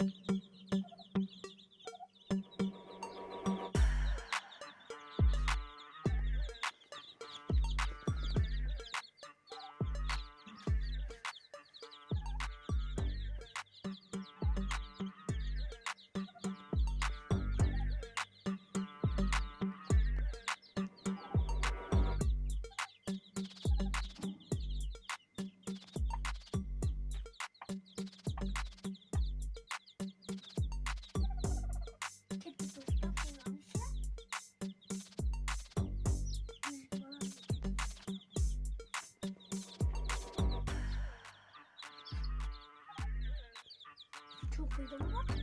Zostawiłam się? Pójdę na